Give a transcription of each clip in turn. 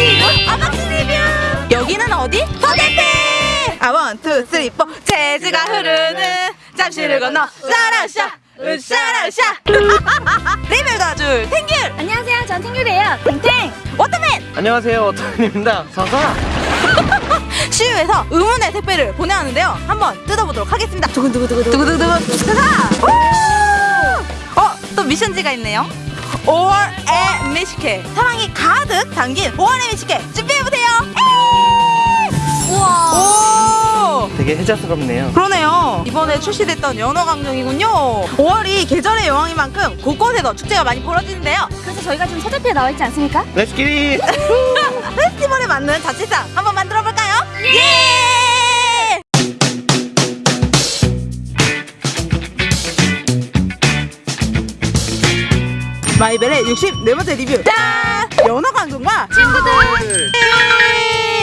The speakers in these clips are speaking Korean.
리뷰 아박스 리뷰. 여기는 어디? 서대태 아 원투 쓰리 포. 재즈가 흐르는 잠시를 건너. 사라샤 으샤라샤 리뷰 도와줄 탱귤. 안녕하세요. 전 탱귤이에요. 탱탱. 워터맨. 안녕하세요. 오타입니다. 서서 시유에서 의문의 택배를 보내왔는데요. 한번 뜯어보도록 하겠습니다. 두근두근두근 두근두근 자 어? 또 미션지가 있네요 5월의 미식회. 사랑이 가득 담긴 5월의 미식회. 준비해보세요. 우와. 오! 되게 혜자스럽네요. 그러네요. 이번에 출시됐던 연어 강정이군요. 5월이 계절의 여왕인 만큼 곳곳에서 축제가 많이 벌어지는데요. 그래서 저희가 지금 서대표에 나와 있지 않습니까? Let's get it 페스티벌에 맞는 잔치상 한번 만 마이벨의 64번째 리뷰 짠! 연어 강정과 친구들.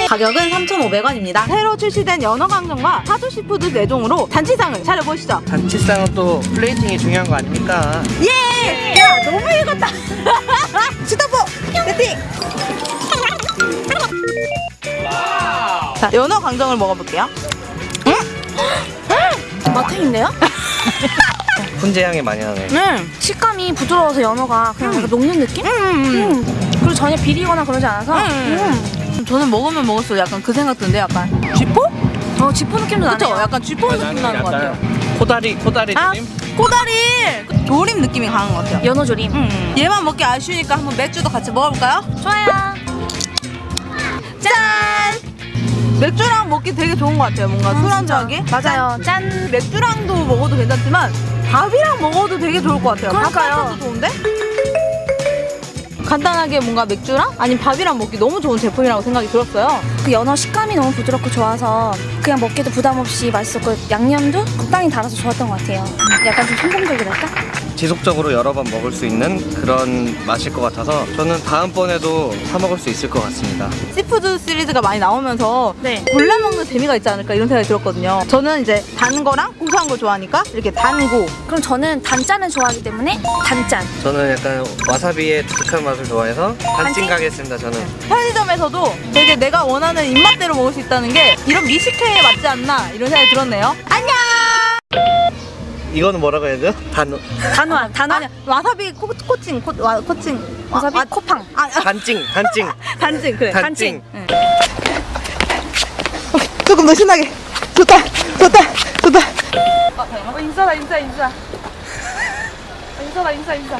가격은 3,500원입니다 새로 출시된 연어 강정과 사조시푸드 4종으로 잔치상을 차려보시죠 단치상은 또 플레이팅이 중요한 거 아닙니까? 예! 야 너무 읽었다 스타포 세팅 자 연어 강정을 먹어볼게요 마탱인데요? 훈제향이 많이 나네 음. 식감이 부드러워서 연어가 그냥 약간 녹는 느낌? 음. 음. 그리고 전혀 비리거나 그러지 않아서. 음. 저는 먹으면 먹을수록 약간 그 생각 드는데 약간 쥐포? 어, 지포 느낌도 그쵸? 나네요. 약간 쥐포 느낌 나는 것 같아요 코다리 코다리 아 느낌? 꼬다리 그 조림 느낌이 강한 것 같아요 연어 조림. 음. 얘만 먹기 아쉬우니까 한번 맥주도 같이 먹어볼까요? 좋아요. 짠! 맥주랑 먹기 되게 좋은 것 같아요 뭔가 술안주하기 맞아요. 짠. 맥주랑도 먹어도 괜찮지만 밥이랑 먹어도 되게 좋을 것 같아요. 그러니까요. 좋은데? 간단하게 뭔가 맥주랑 아니면 밥이랑 먹기 너무 좋은 제품이라고 생각이 들었어요. 그 연어 식감이 너무 부드럽고 좋아서 그냥 먹기도 부담 없이 맛있었고 양념도 적당히 달아서 좋았던 것 같아요. 약간 좀 성공적이랄까? 지속적으로 여러 번 먹을 수 있는 그런 맛일 것 같아서 저는 다음번에도 사 먹을 수 있을 것 같습니다 seafood 시리즈가 많이 나오면서 네. 골라 먹는 재미가 있지 않을까 이런 생각이 들었거든요. 저는 이제 단 거랑 고소한 거 좋아하니까 이렇게 단고 그럼 저는 단짠을 좋아하기 때문에 단짠. 저는 약간 와사비의 독특한 맛을 좋아해서 단찐 단찐? 가겠습니다 저는 편의점에서도 되게 내가 원하는 입맛대로 먹을 수 있다는 게 이런 미식회 에 맞지 않나? 이런 생각이 들었네요. 안녕! 이거는 뭐라고 해야 되죠? 단 단호한, 단호한. 아니 와사비 코, 코칭 코, 와, 코칭. 와사비? 아, 코팡. 아, 아, 단찡 단찡 단징 그래. 단찡 응. 조금 더 신나게. 좋다 좋다 좋다. 어, 인사다 인사 인사 인사다 인사 인사